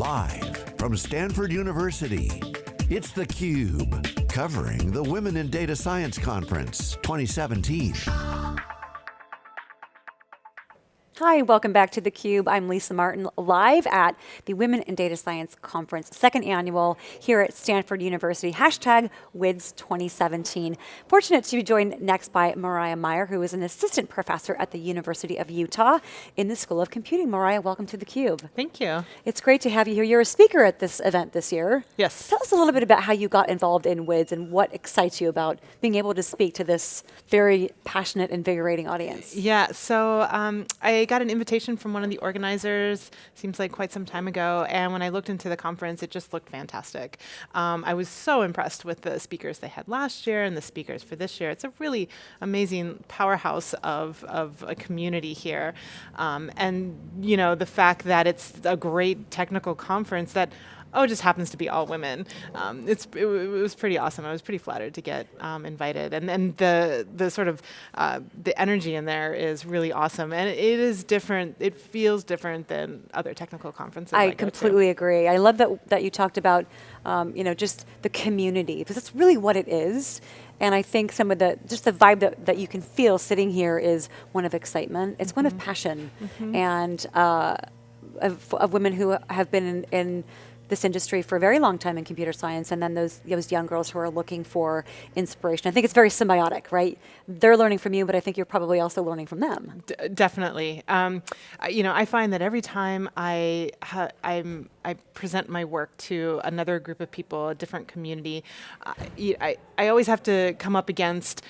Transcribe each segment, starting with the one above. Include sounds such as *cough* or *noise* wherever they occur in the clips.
Live from Stanford University, it's theCUBE, covering the Women in Data Science Conference 2017. Hi, welcome back to theCUBE. I'm Lisa Martin, live at the Women in Data Science Conference, second annual here at Stanford University, hashtag WIDS 2017. Fortunate to be joined next by Miriah Meyer, who is an assistant professor at the University of Utah in the School of Computing. Miriah, welcome to theCUBE. Thank you. It's great to have you here. You're a speaker at this event this year. Yes. Tell us a little bit about how you got involved in WIDS and what excites you about being able to speak to this very passionate, invigorating audience. Yeah, so um, I got an invitation from one of the organizers, seems like quite some time ago, and when I looked into the conference, it just looked fantastic. Um, I was so impressed with the speakers they had last year and the speakers for this year. It's a really amazing powerhouse of, of a community here. Um, and, you know, the fact that it's a great technical conference that oh, it just happens to be all women. Um, it's, it, it, was pretty awesome. I was pretty flattered to get um, invited. And then the, the sort of, uh, the energy in there is really awesome. And it is different, it feels different than other technical conferences I, I completely agree. I love that, that you talked about, um, you know, just the community, because that's really what it is. And I think some of the, just the vibe that, that you can feel sitting here is one of excitement. It's mm -hmm. one of mm-hmm. passion. Mm -hmm. And uh, of, of, women who have been in, in this industry for a very long time in computer science, and then those, those young girls who are looking for inspiration. I think it's very symbiotic, right? They're learning from you, but I think you're probably also learning from them. D definitely. Um, you know, I find that every time I, I'm, I present my work to another group of people, a different community, I, I, I always have to come up against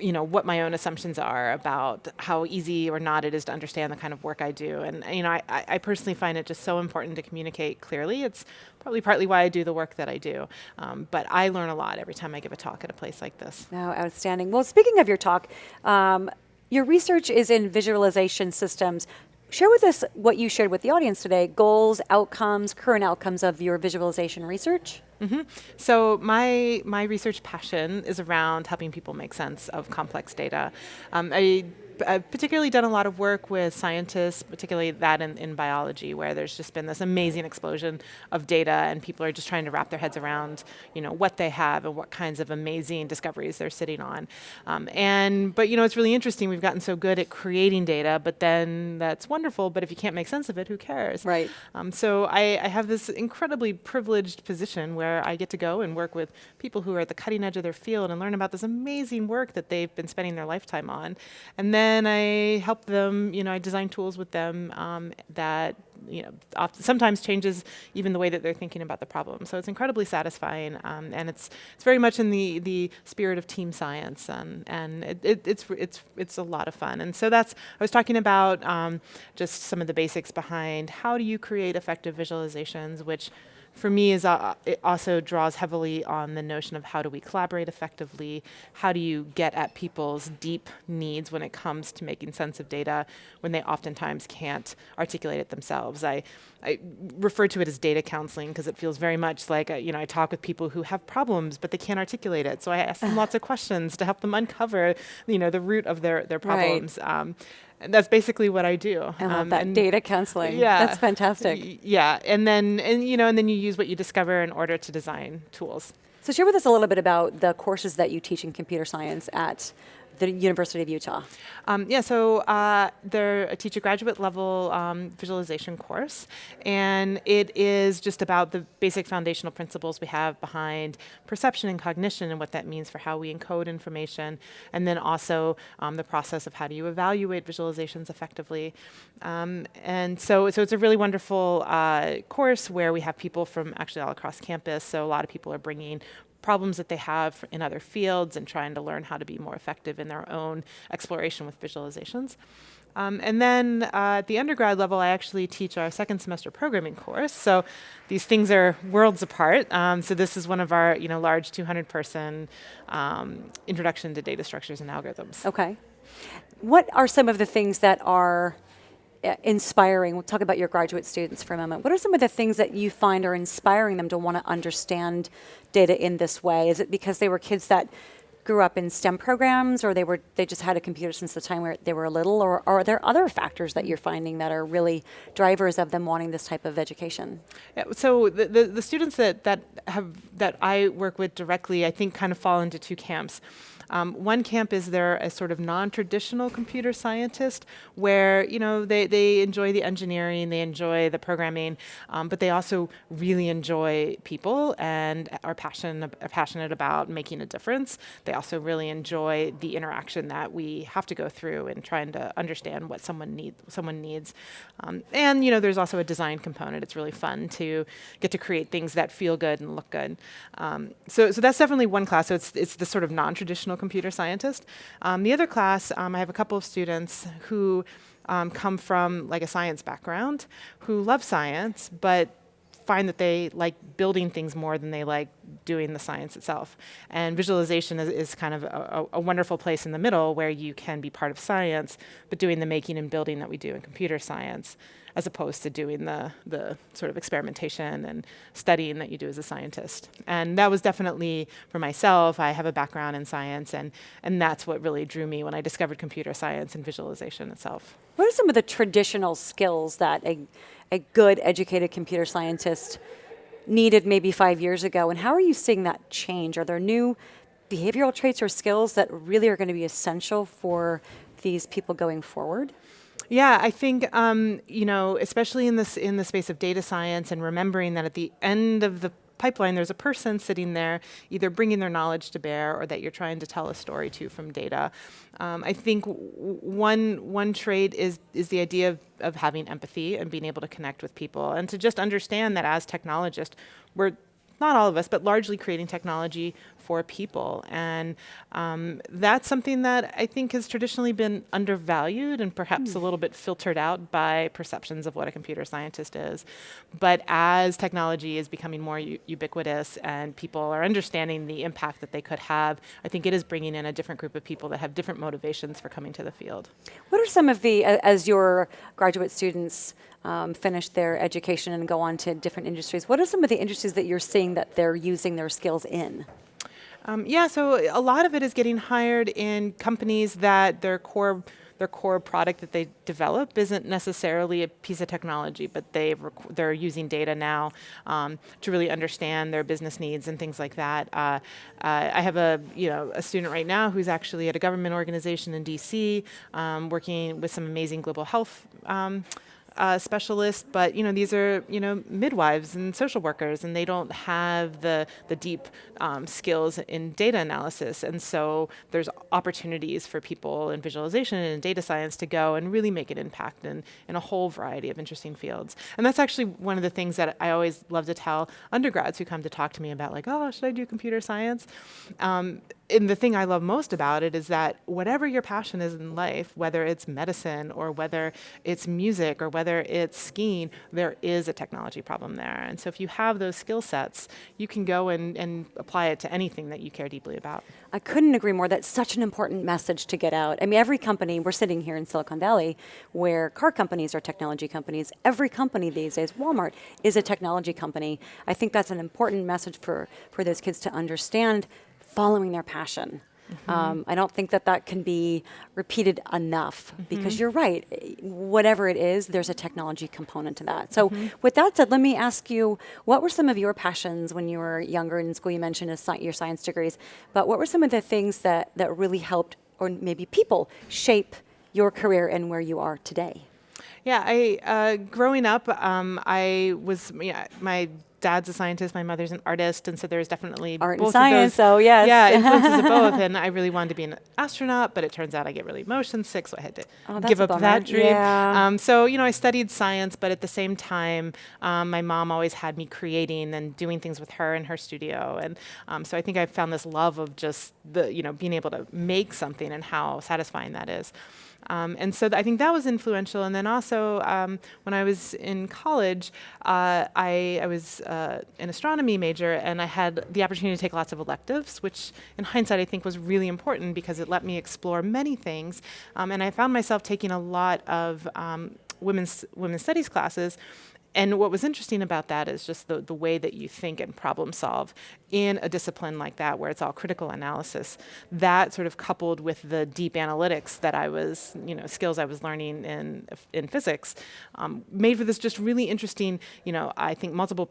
you know, what my own assumptions are about how easy or not it is to understand the kind of work I do. And you know, I, I personally find it just so important to communicate clearly. It's probably partly why I do the work that I do. Um, but I learn a lot every time I give a talk at a place like this. Oh, outstanding. Well, speaking of your talk, um, your research is in visualization systems. Share with us what you shared with the audience today, goals, outcomes, current outcomes of your visualization research. Mm -hmm. So my, my research passion is around helping people make sense of complex data. Um, I I've particularly done a lot of work with scientists, particularly that in, in biology, where there's just been this amazing explosion of data and people are just trying to wrap their heads around you know, what they have and what kinds of amazing discoveries they're sitting on. Um, and, but you know, it's really interesting, we've gotten so good at creating data, but then that's wonderful, but if you can't make sense of it, who cares? Right. Um, so I, I have this incredibly privileged position where I get to go and work with people who are at the cutting edge of their field and learn about this amazing work that they've been spending their lifetime on. And then then I help them, you know, I design tools with them um, that, you know, often, sometimes changes even the way that they're thinking about the problem. So it's incredibly satisfying, um, and it's it's very much in the the spirit of team science, and and it, it, it's it's it's a lot of fun. And so that's I was talking about um, just some of the basics behind how do you create effective visualizations, which for me is uh, it also draws heavily on the notion of how do we collaborate effectively, how do you get at people's deep needs when it comes to making sense of data when they oftentimes can't articulate it themselves. I, I refer to it as data counseling because it feels very much like, a, uh, you know, I talk with people who have problems but they can't articulate it. So I ask them *sighs* lots of questions to help them uncover, you know, the root of their, their problems. Right. Um, and that's basically what I do. I love um, that data counseling. Yeah, that's fantastic. Yeah, and then and you know, and then you use what you discover in order to design tools. So share with us a little bit about the courses that you teach in computer science at the University of Utah? Um, yeah, so uh, they're teach a graduate level um, visualization course, and it is just about the basic foundational principles we have behind perception and cognition and what that means for how we encode information, and then also um, the process of how do you evaluate visualizations effectively. Um, and so, so it's a really wonderful uh, course where we have people from actually all across campus, so a lot of people are bringing problems that they have in other fields and trying to learn how to be more effective in their own exploration with visualizations. Um, and then uh, at the undergrad level, I actually teach our second semester programming course. So these things are worlds apart. Um, so this is one of our you know, large 200 person um, introduction to data structures and algorithms. Okay. What are some of the things that are Uh, inspiring, we'll talk about your graduate students for a moment. What are some of the things that you find are inspiring them to want to understand data in this way? Is it because they were kids that grew up in STEM programs, or they were they just had a computer since the time where they were little, or, are there other factors that you're finding that are really drivers of them wanting this type of education? Yeah, so the, the, the students that, that have that I work with directly, I think, kind of fall into two camps. Um, one camp is they're a sort of non-traditional computer scientist where, you know, they, they enjoy the engineering, they enjoy the programming, um, but they also really enjoy people and are passionate, passionate about making a difference. They also really enjoy the interaction that we have to go through in trying to understand what someone, need, someone needs. Um, and, you know, there's also a design component. It's really fun to get to create things that feel good and look good. Um, so, so that's definitely one class. So it's, it's the sort of non-traditional computer scientist. Um, the other class, um, I have a couple of students who um, come from like a science background, who love science, but find that they like building things more than they like doing the science itself. And visualization is, is kind of a, a, wonderful place in the middle where you can be part of science, but doing the making and building that we do in computer science as opposed to doing the, the sort of experimentation and studying that you do as a scientist. And that was definitely for myself, I have a background in science and, and that's what really drew me when I discovered computer science and visualization itself. What are some of the traditional skills that a, a good educated computer scientist needed maybe five years ago and how are you seeing that change? Are there new behavioral traits or skills that really are going to be essential for these people going forward? Yeah, I think um, you know, especially in this in the space of data science, and remembering that at the end of the pipeline, there's a person sitting there either bringing their knowledge to bear or that you're trying to tell a story to from data. Um, I think one one trait is is the idea of, of having empathy and being able to connect with people and to just understand that as technologists, we're not all of us, but largely creating technology for people. And um, that's something that I think has traditionally been undervalued and perhaps mm. a little bit filtered out by perceptions of what a computer scientist is. But as technology is becoming more ubiquitous and people are understanding the impact that they could have, I think it is bringing in a different group of people that have different motivations for coming to the field. What are some of the, as your graduate students um, finish their education and go on to different industries, what are some of the industries that you're seeing that they're using their skills in? Um, yeah, so a lot of it is getting hired in companies that their core their core product that they develop isn't necessarily a piece of technology, but they they're using data now um, to really understand their business needs and things like that. Uh, uh, I have a you know a student right now who's actually at a government organization in D.C. Um, working with some amazing global health. Um, uh, specialists, but you know these are you know midwives and social workers, and they don't have the the deep um, skills in data analysis, and so there's opportunities for people in visualization and data science to go and really make an impact in in a whole variety of interesting fields. And that's actually one of the things that I always love to tell undergrads who come to talk to me about, like, oh, should I do computer science? Um, and the thing I love most about it is that whatever your passion is in life, whether it's medicine or whether it's music or whether it's skiing, there is a technology problem there. And so if you have those skill sets, you can go and, and apply it to anything that you care deeply about. I couldn't agree more. That's such an important message to get out. I mean, every company, we're sitting here in Silicon Valley, where car companies are technology companies. Every company these days, Walmart, is a technology company. I think that's an important message for, for those kids to understand following their passion. Mm -hmm. um, I don't think that that can be repeated enough mm -hmm. because you're right. Whatever it is, there's a technology component to that. So, mm -hmm. with that said, let me ask you what were some of your passions when you were younger in school? You mentioned your science degrees, but what were some of the things that, that really helped, or maybe people, shape your career and where you are today? Yeah, I uh, growing up, um, I was yeah, my dad's a scientist, my mother's an artist, and so there's definitely art both and science. so yes, yeah, influences of both. *laughs* And I really wanted to be an astronaut, but it turns out I get really motion sick, so I had to oh, give up that dream. Yeah. Um, so you know, I studied science, but at the same time, um, my mom always had me creating and doing things with her in her studio, and um, so I think I found this love of just the you know being able to make something and how satisfying that is. Um, and so I think that was influential. And then also um, when I was in college, uh, I, I, was uh, an astronomy major and I had the opportunity to take lots of electives, which in hindsight I think was really important because it let me explore many things. Um, and I found myself taking a lot of um, women's, women's studies classes and what was interesting about that is just the, the way that you think and problem solve in a discipline like that, where it's all critical analysis. That sort of coupled with the deep analytics that I was, you know, skills I was learning in in physics, um, made for this just really interesting. You know, I think multiple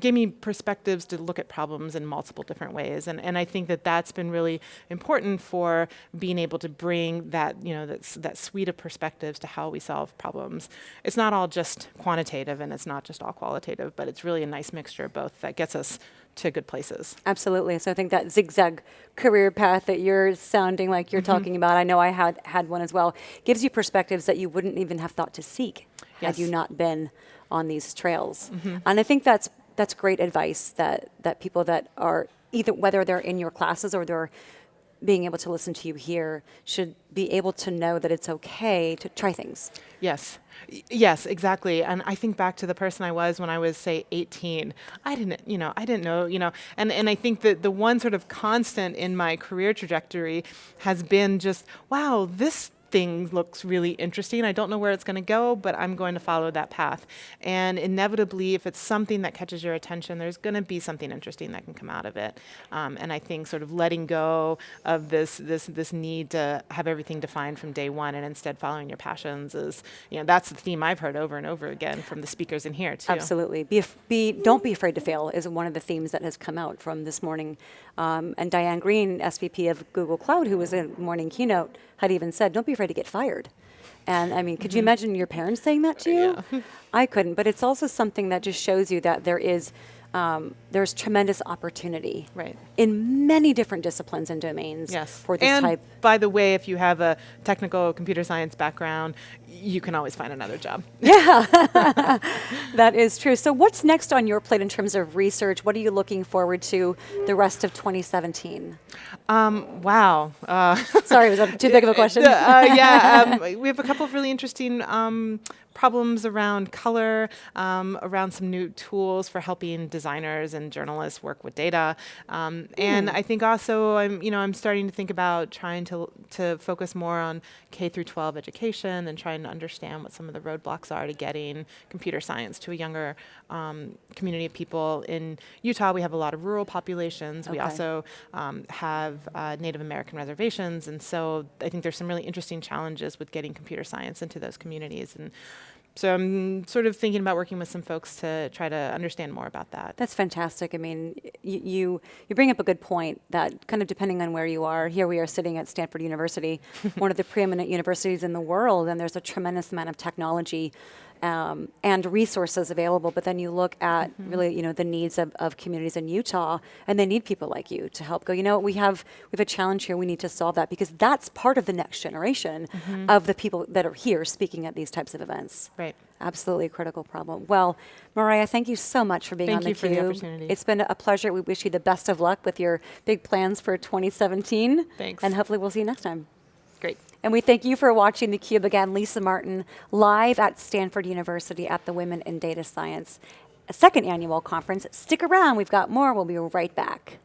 gave me perspectives to look at problems in multiple different ways, and and I think that that's been really important for being able to bring that you know that that suite of perspectives to how we solve problems. It's not all just quantitative and it's not just all qualitative, but it's really a nice mixture of both that gets us to good places. Absolutely. So I think that zigzag career path that you're sounding like you're mm -hmm. talking about, I know I had had one as well, gives you perspectives that you wouldn't even have thought to seek yes. had you not been on these trails. Mm -hmm. And I think that's that's great advice that that people that are either whether they're in your classes or they're being able to listen to you here should be able to know that it's okay to try things. Yes. yes, exactly. And I think back to the person I was when I was, say, 18. I didn't, you know, I didn't know, you know, and, and I think that the one sort of constant in my career trajectory has been just, wow, this thing looks really interesting. I don't know where it's going to go, but I'm going to follow that path. And inevitably, if it's something that catches your attention, there's going to be something interesting that can come out of it. Um, and I think sort of letting go of this this this need to have everything defined from day one, and instead following your passions is, you know, that's the theme I've heard over and over again from the speakers in here too. Absolutely. Be be don't be afraid to fail is one of the themes that has come out from this morning. Um, and Diane Greene, SVP of Google Cloud, who was in morning keynote, had even said, "Don't be afraid." to get fired. And I mean, could mm -hmm. you mm-hmm. imagine your parents saying that to you? Yeah. *laughs* I couldn't, but it's also something that just shows you that there is um, there's tremendous opportunity right. in many different disciplines and domains yes. for this and type. by the way, if you have a technical computer science background, you can always find another job. *laughs* Yeah, *laughs* that is true. So what's next on your plate in terms of research? What are you looking forward to the rest of 2017? Um, wow. Uh, *laughs* Sorry, was that too big of a question? uh, yeah, um, we have a couple of really interesting um, problems around color, um, around some new tools for helping designers and journalists work with data. Um, and I think also I'm, you know, I'm starting to think about trying to, to focus more on K through 12 education and trying to understand what some of the roadblocks are to getting computer science to a younger um, community of people. In Utah, we have a lot of rural populations. Okay. We also um, have uh, Native American reservations. And so I think there's some really interesting challenges with getting computer science into those communities. And so I'm sort of thinking about working with some folks to try to understand more about that. That's fantastic. I mean, you you bring up a good point that kind of depending on where you are, here we are sitting at Stanford University, *laughs* one of the preeminent universities in the world, and there's a tremendous amount of technology um, and resources available, but then you look at mm -hmm. really, you know, the needs of, of, communities in Utah, and they need people like you to help go, you know, we have, we have a challenge here, we need to solve that, because that's part of the next generation mm -hmm. of the people that are here speaking at these types of events. Right. Absolutely a critical problem. Well, Miriah, thank you so much for being thank on the Thank you for the opportunity. It's been a pleasure. We wish you the best of luck with your big plans for 2017. Thanks. And hopefully we'll see you next time great. And we thank you for watching theCUBE again, Lisa Martin, live at Stanford University at the Women in Data Science second annual conference. Stick around, we've got more, we'll be right back.